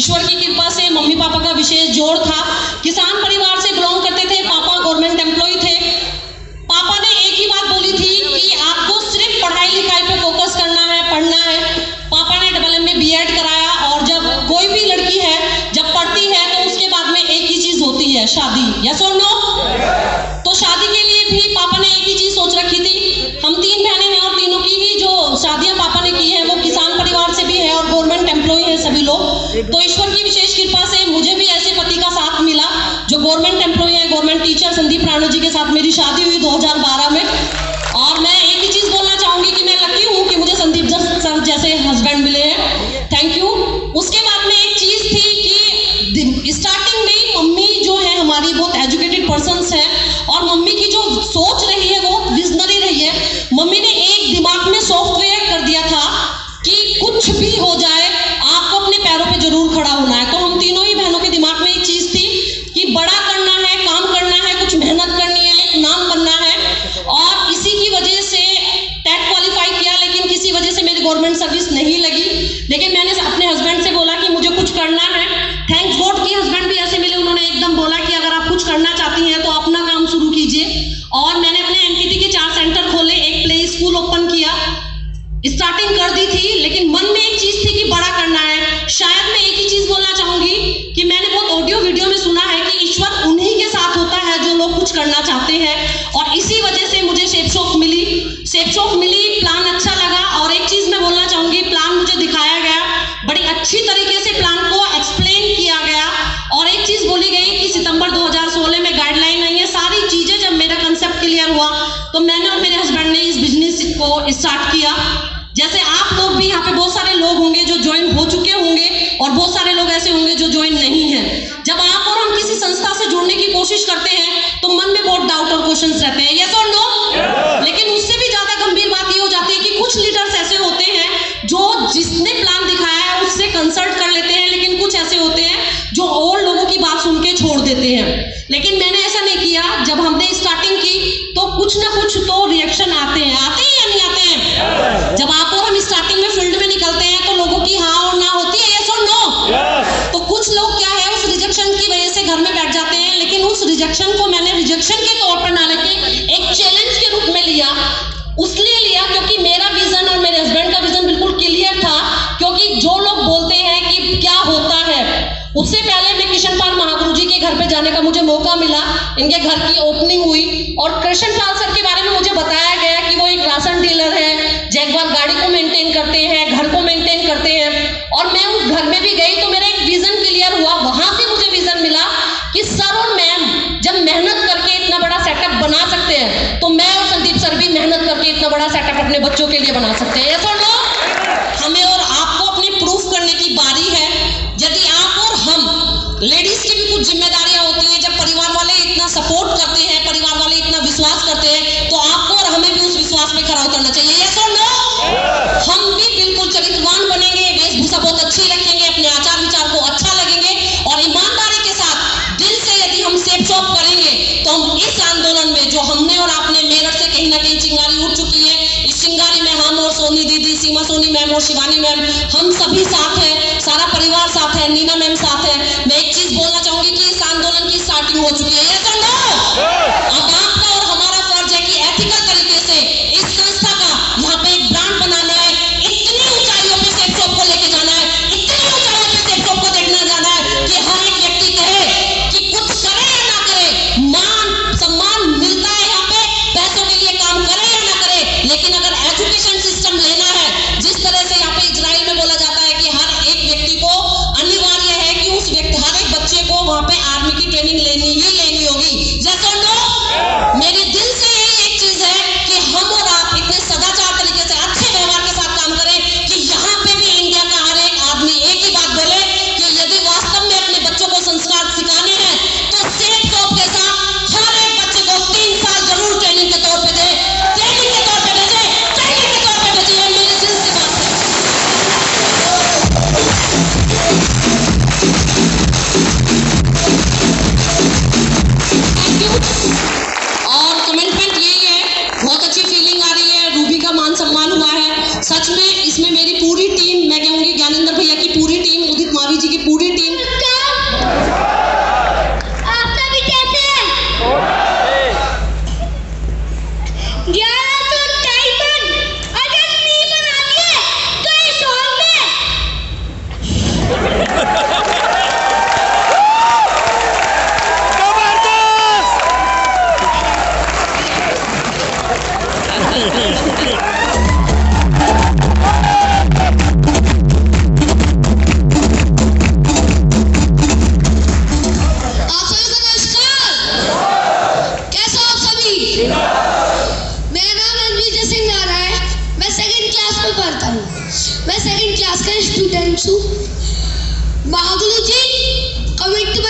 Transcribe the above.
कृपा से mummy papa का विशेष जोड़ था। किसान परिवार से बिलोंग करते थे पापा गवर्नमेंट एम्प्लॉय थे। पापा ने एक ही बात बोली थी कि आपको सिर्फ़ पढ़ाई लिखाई पे फोकस करना है पढ़ना है। पापा ने डबल एम में बी कराया और जब कोई भी लड़की है जब पढ़ती है तो उसके बाद में एक ही चीज़ होती है शादी। यस और नो तो शादी के लिए भी पापा ने तो ईश्वर की विशेष कृपा से मुझे भी ऐसे पति का साथ मिला, जो गवर्नमेंट एम्प्लॉय है गवर्नमेंट टीचर संदीप राणू जी के साथ मेरी शादी हुई 2012 में और मैं एक ही चीज़ बोलना चाहूँगी कि मैं लकी हूँ कि मुझे संदीप सर जैसे हस्बैंड मिले हैं थैंक यू उसके बाद में एक चीज़ थी कि स्टार्टिंग में ही मम्मी जो है हमारी बहुत एजुकेटेड पर्सन है और मम्मी की जो सोच रही है वो विजनरी रही है मम्मी ने एक दिमाग में सॉफ्टवेयर कर दिया था कि कुछ भी हो जाए आपको अपने पैरों पे ज़रूर खड़ा होना है तो हम तीनों ही बहनों के दिमाग में एक चीज़ थी कि बड़ा करना है काम करना है कुछ मेहनत करनी है एक नाम बनना है और इसी की वजह से टेट क्वालिफाई किया लेकिन किसी वजह से मेरी गवर्नमेंट सर्विस नहीं लगी लेकिन मैंने अपने हस्बैंड से बोला कि मुझे कुछ करना है थैंक्स गॉड की हस्बैंड भी ऐसे मिले उन्होंने एकदम बोला कि अगर आप कुछ करना चाहती हैं तो अपना काम शुरू कीजिए। और मैंने अपने एनटीटी के चार सेंटर खोले, एक प्ले स्कूल ओपन किया। स्टार्टिंग कर दी थी, लेकिन मन में एक चीज़ थी कि बड़ा करना है। शायद मैं एक ही चीज़ बोलना चाहूँगी कि मैंने बहुत ऑडियो वीडियो में सुना है कि ईश्वर उन्हीं के साथ होता है जो लोग कुछ करना चाहते हैं। और इसी वजह से मुझे शेप शॉप मिली। शेप शॉप मिली प्लान अच्छा को स्टार्ट किया। जैसे आप लोग भी यहाँ पे बहुत सारे लोग होंगे जो ज्वाइन हो चुके होंगे और बहुत सारे लोग ऐसे होंगे जो ज्वाइन नहीं है। जब आप और हम किसी संस्था से जुड़ने की कोशिश करते हैं तो मन में बहुत डाउट और क्वेश्चन रहते हैं। यस और नो लेकिन उससे भी ज़्यादा गंभीर बात ये हो जाती है कि कुछ लीडर्स ऐसे होते हैं जो जिसने प्लान दिखाया है, उससे कंसल्ट कर लेते हैं, लेकिन कुछ ऐसे होते हैं जो और लोगों की बात सुन के छोड़ देते हैं। रिजेक्शन को मैंने रिजेक्शन के तौर पर ना लेके एक चैलेंज के रूप में लिया। उसलिए लिया क्योंकि मेरा विजन और मेरे हस्बैंड का विजन बिल्कुल क्लियर था, क्योंकि जो लोग बोलते हैं कि क्या होता है, उससे पहले मैं किशन पाल महागुरु जी के घर पे जाने का मुझे मौका मिला। इनके घर की ओपनिंग हुई और कृष्ण पाल सर के बारे में मुझे बताया गया कि वो एक राशन डीलर है जैगवार गाड़ी को मेंटेन करते हैं घर को मेंटेन करते हैं और मैं उस घर में भी गई तो मेरा एक विजन क्लियर हुआ वहाँ से मुझे विजन मिला कि सर और मैम जब मेहनत करके इतना बड़ा सेटअप बना सकते हैं तो मैं और संदीप सर भी मेहनत करके इतना बड़ा सेटअप अपने बच्चों के लिए बना सकते हैं। ऐसा नो हमें और आपको अपने प्रूफ करने की बारी है। यदि आप और हम लेडीज़ की भी कुछ जिम्मेदारियाँ होती हैं, जब परिवार वाले इतना सपोर्ट करते हैं, परिवार वाले इतना विश्वास करते हैं तो आपको और हमें भी उस विश्वास पे खड़ा उतरना चाहिए। यस और नो हम भी बिल्कुल चरित्रवान बनेंगे, वेशभूषा बहुत अच्छी रखेंगे, अपने आचार विचार को अच्छा लगेंगे और ईमानदारी के साथ दिल से यदि हम सेप शॉप करेंगे तो हम इस आंदोलन में जो हमने और आपने कहीं ना चिंगारी उठ चुकी है इस चिंगारी में हम और सोनी दीदी सीमा सोनी मैम और शिवानी मैम हम सभी साथ हैं सारा परिवार साथ है नीना मैम साथ है मैं एक चीज़ बोलना चाहूँगी कि इस आंदोलन की स्टार्टिंग हो चुकी है Pope friends who biology commitment